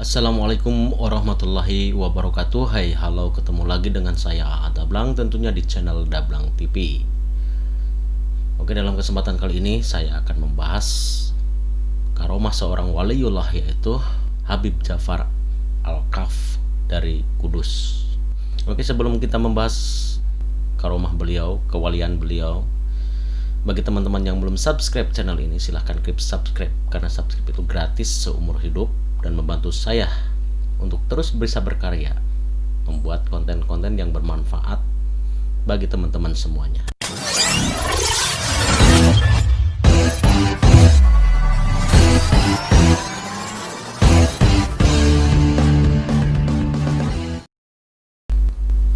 Assalamualaikum warahmatullahi wabarakatuh. Hai halo ketemu lagi dengan saya A Dablang tentunya di channel Dablang TV Oke dalam kesempatan kali ini saya akan membahas Karomah seorang waliullah yaitu Habib Jafar Al-Kaf dari Kudus. Oke sebelum kita membahas karomah beliau, kewalian beliau bagi teman-teman yang belum subscribe channel ini silahkan klik subscribe karena subscribe itu gratis seumur hidup dan membantu saya untuk terus bisa berkarya membuat konten-konten yang bermanfaat bagi teman-teman semuanya.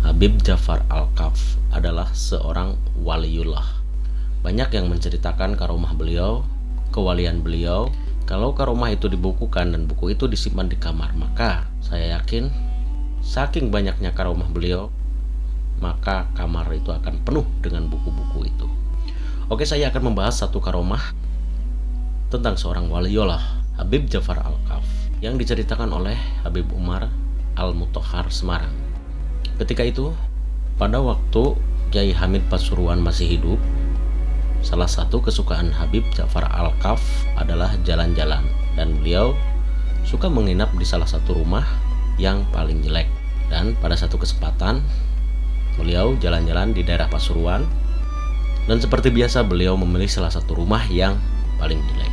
Habib Jafar Al-Kaf adalah seorang waliullah. Banyak yang menceritakan karomah beliau kewalian beliau kalau karomah itu dibukukan dan buku itu disimpan di kamar, maka saya yakin saking banyaknya karomah beliau, maka kamar itu akan penuh dengan buku-buku itu. Oke, saya akan membahas satu karomah tentang seorang waliullah, Habib Jafar Al-Kaf, yang diceritakan oleh Habib Umar Al-Mutohar Semarang. Ketika itu, pada waktu Kiai Hamid Pasuruan masih hidup, Salah satu kesukaan Habib Ja'far Al-Kaf adalah jalan-jalan dan beliau suka menginap di salah satu rumah yang paling jelek. Dan pada satu kesempatan beliau jalan-jalan di daerah Pasuruan dan seperti biasa beliau memilih salah satu rumah yang paling jelek.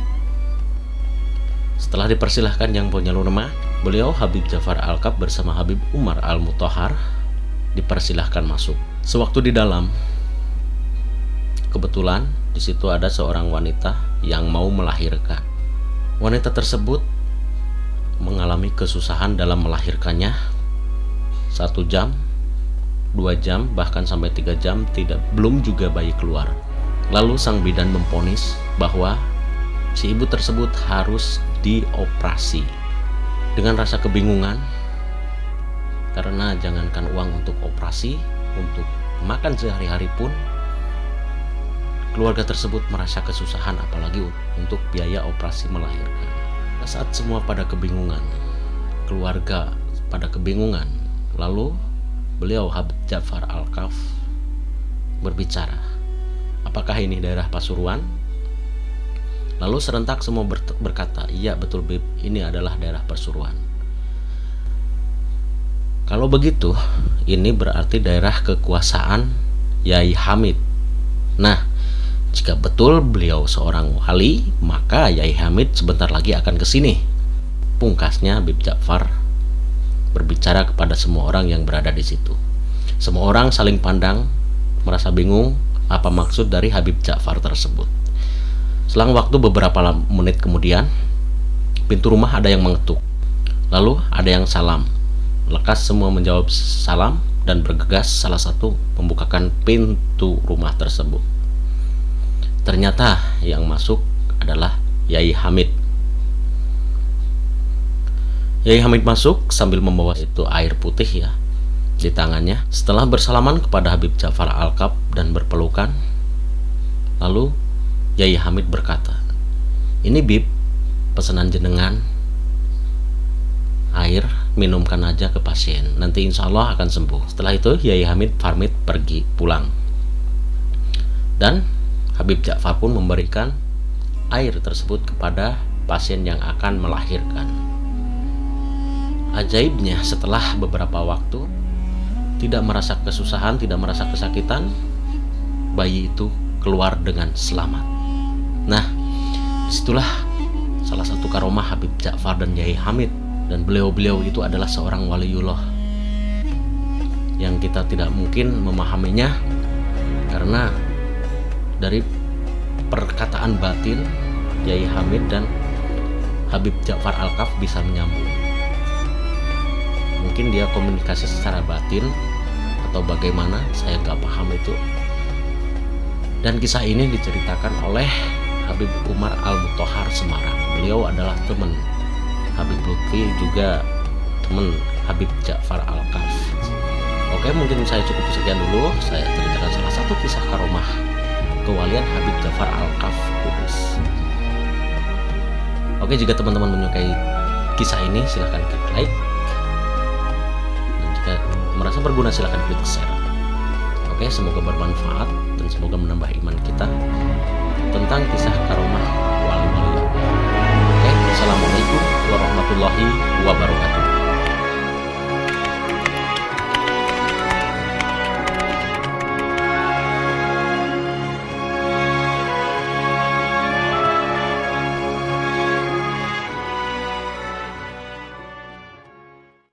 Setelah dipersilahkan yang punya rumah, beliau Habib Jafar Al-Kaf bersama Habib Umar Al-Mutohar dipersilahkan masuk. Sewaktu di dalam, kebetulan di situ ada seorang wanita yang mau melahirkan. Wanita tersebut mengalami kesusahan dalam melahirkannya satu jam, dua jam, bahkan sampai tiga jam tidak belum juga bayi keluar. Lalu sang bidan memponis bahwa si ibu tersebut harus dioperasi. Dengan rasa kebingungan, karena jangankan uang untuk operasi, untuk makan sehari-hari pun Keluarga tersebut merasa kesusahan apalagi untuk biaya operasi melahirkan. Saat semua pada kebingungan, keluarga pada kebingungan, lalu beliau Habib Jafar Al-Kaf berbicara, apakah ini daerah Pasuruan? Lalu serentak semua berkata, iya betul Bib, ini adalah daerah Pasuruan. Kalau begitu, ini berarti daerah kekuasaan Yai Hamid. Nah, jika betul beliau seorang wali, maka Yai Hamid sebentar lagi akan ke sini. Pungkasnya Habib Ja'far berbicara kepada semua orang yang berada di situ. Semua orang saling pandang, merasa bingung apa maksud dari Habib Ja'far tersebut. Selang waktu beberapa menit kemudian, pintu rumah ada yang mengetuk. Lalu ada yang salam. Lekas semua menjawab salam dan bergegas salah satu membukakan pintu rumah tersebut. Ternyata yang masuk adalah Yai Hamid. Yai Hamid masuk sambil membawa itu air putih ya di tangannya. Setelah bersalaman kepada Habib Ja'far Al-Kab dan berpelukan, lalu Yai Hamid berkata, "Ini Bib, pesanan jenengan air minumkan aja ke pasien nanti insya Allah akan sembuh setelah itu Yai Hamid Farmid pergi pulang dan Habib Ja'far pun memberikan air tersebut kepada pasien yang akan melahirkan. Ajaibnya setelah beberapa waktu tidak merasa kesusahan, tidak merasa kesakitan, bayi itu keluar dengan selamat. Nah, di situlah salah satu karomah Habib Ja'far dan Yai Hamid dan beliau-beliau itu adalah seorang waliullah yang kita tidak mungkin memahaminya karena dari perkataan batin Yai Hamid dan Habib Ja'far Al-Kaf bisa menyambung. Mungkin dia komunikasi secara batin atau bagaimana saya nggak paham itu. Dan kisah ini diceritakan oleh Habib Umar Al-Mutohar Semarang. Beliau adalah teman Habib Lutfi juga teman Habib Ja'far Al-Kaf. Oke mungkin saya cukup sekian dulu. Saya ceritakan salah satu kisah karomah kewalian Habib Jafar Al-Kaf Kudus. Oke, jika teman-teman menyukai kisah ini silahkan klik like. Dan jika merasa berguna silahkan klik share. Oke semoga bermanfaat dan semoga menambah iman kita tentang kisah karomah